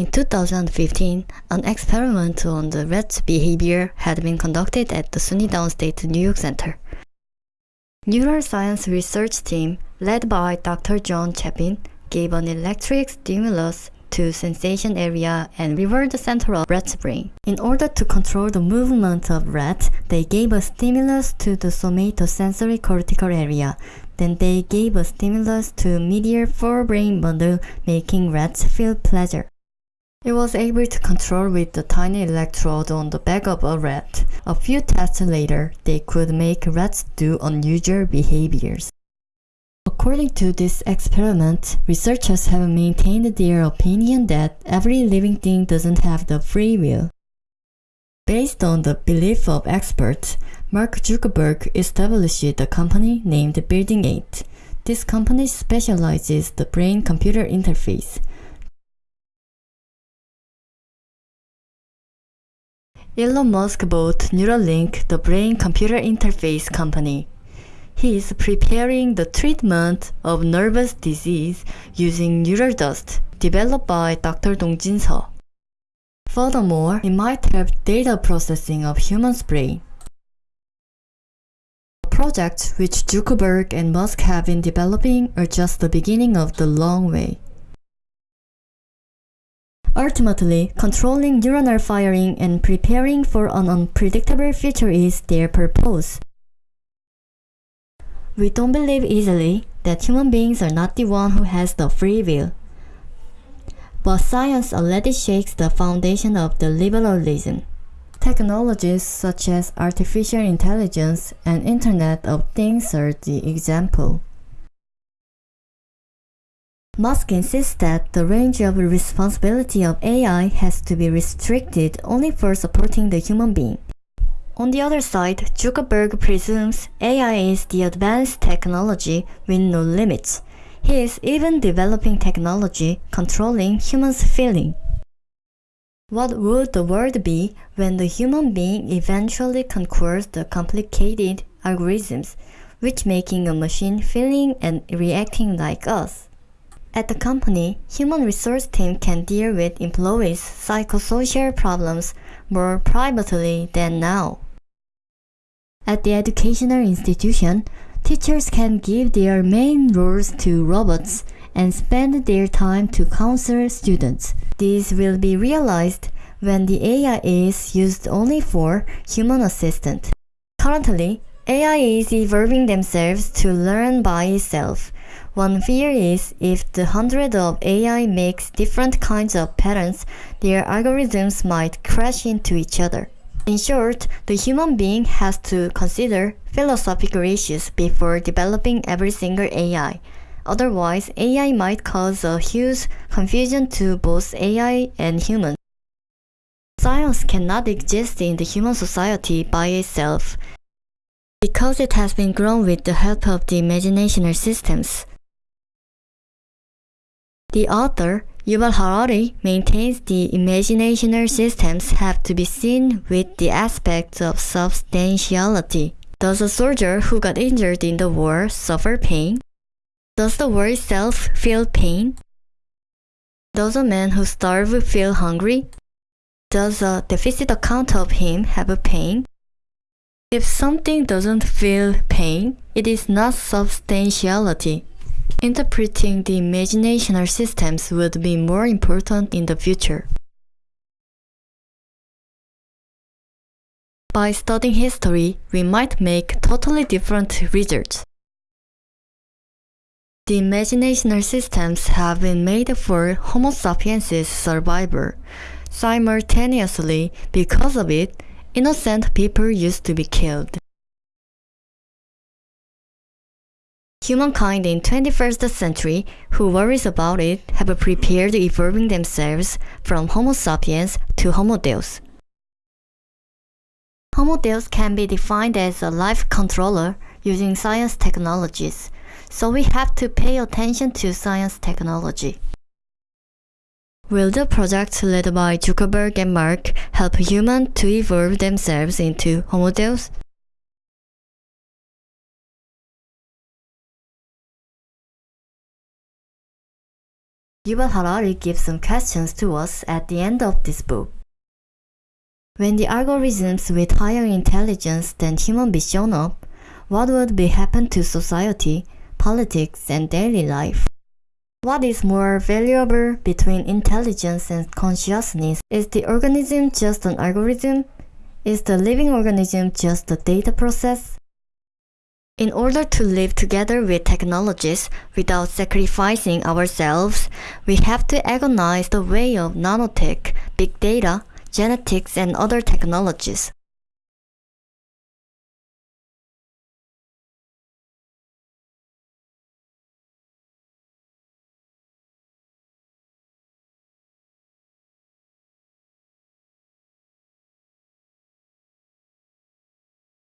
In 2015, an experiment on the rat's behavior had been conducted at the SUNY Downstate New York Center. Neuroscience research team led by Dr. John Chapin gave an electric stimulus to sensation area and reward the center of rat's brain. In order to control the movement of rat, they gave a stimulus to the somatosensory cortical area. Then they gave a stimulus to medial forebrain bundle, making rats feel pleasure. It was able to control with the tiny electrode on the back of a rat. A few tests later, they could make rats do unusual behaviors. According to this experiment, researchers have maintained their opinion that every living thing doesn't have the free will. Based on the belief of experts, Mark Zuckerberg established a company named Building 8. This company specializes the brain-computer interface. Elon Musk bought Neuralink, the brain-computer interface company. He is preparing the treatment of nervous disease using neural dust developed by Dr. Dongjin Seo. Furthermore, it might help data processing of human's brain. Projects which Zuckerberg and Musk have been developing are just the beginning of the long way. Ultimately, controlling neuronal firing and preparing for an unpredictable future is their purpose. We don't believe easily that human beings are not the one who has the free will. But science already shakes the foundation of the liberalism. Technologies such as artificial intelligence and Internet of Things are the example. Musk insists that the range of responsibility of AI has to be restricted only for supporting the human being. On the other side, Zuckerberg presumes AI is the advanced technology with no limits. He is even developing technology controlling humans' feeling. What would the world be when the human being eventually conquers the complicated algorithms, which making a machine feeling and reacting like us? At the company, human resource team can deal with employees' psychosocial problems more privately than now. At the educational institution, teachers can give their main roles to robots and spend their time to counsel students. This will be realized when the AI is used only for human assistant. Currently, AI is evolving themselves to learn by itself. One fear is if the hundred of AI makes different kinds of patterns, their algorithms might crash into each other. In short, the human being has to consider philosophical issues before developing every single AI. Otherwise, AI might cause a huge confusion to both AI and humans. Science cannot exist in the human society by itself because it has been grown with the help of the imaginational systems. The author, Yuval Harari maintains the imaginational systems have to be seen with the aspect of substantiality. Does a soldier who got injured in the war suffer pain? Does the war itself feel pain? Does a man who starves feel hungry? Does a deficit account of him have a pain? If something doesn't feel pain, it is not substantiality. Interpreting the imaginational systems would be more important in the future. By studying history, we might make totally different results. The imaginational systems have been made for Homo sapiens' survival. Simultaneously, because of it, innocent people used to be killed. Humankind in 21st century who worries about it have prepared evolving themselves from Homo sapiens to Homo Deus. Homo Deus can be defined as a life controller using science technologies, so we have to pay attention to science technology. Will the project led by Zuckerberg and Mark help humans to evolve themselves into Homo Deus? Yuval Harari gives some questions to us at the end of this book. When the algorithms with higher intelligence than human be shown up, what would be happen to society, politics, and daily life? What is more valuable between intelligence and consciousness? Is the organism just an algorithm? Is the living organism just a data process? In order to live together with technologies without sacrificing ourselves, we have to agonize the way of nanotech, big data, genetics, and other technologies.